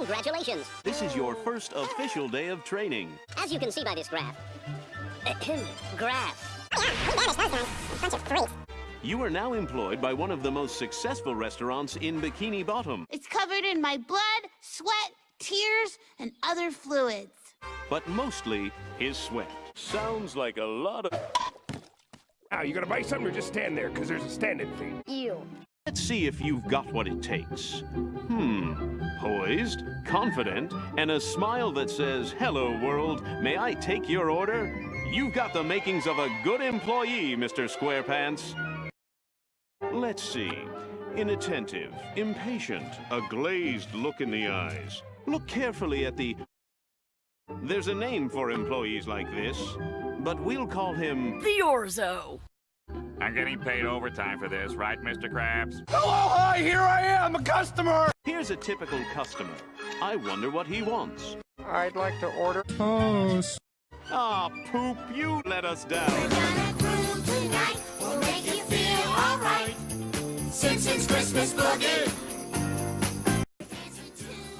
Congratulations. This is your first official day of training. As you can see by this graph. graph. Bunch of freaks. You are now employed by one of the most successful restaurants in Bikini Bottom. It's covered in my blood, sweat, tears, and other fluids. But mostly his sweat. Sounds like a lot of... Now, you gonna buy something or just stand there? Because there's a standing fee. Ew. Let's see if you've got what it takes. Hmm. Poised, confident, and a smile that says, Hello, world. May I take your order? You've got the makings of a good employee, Mr. Squarepants. Let's see. Inattentive, impatient, a glazed look in the eyes. Look carefully at the... There's a name for employees like this, but we'll call him... The Orzo. I'm getting paid overtime for this, right, Mr. Krabs? Hello, hi, here I am, a customer! Here's a typical customer. I wonder what he wants. I'd like to order. Ah, poop, you let us down. Simpsons Christmas Boogie.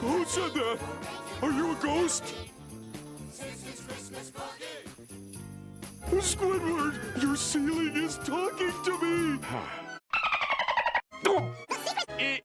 Who said that? Are you a ghost? Squidward, your ceiling is talking to me! It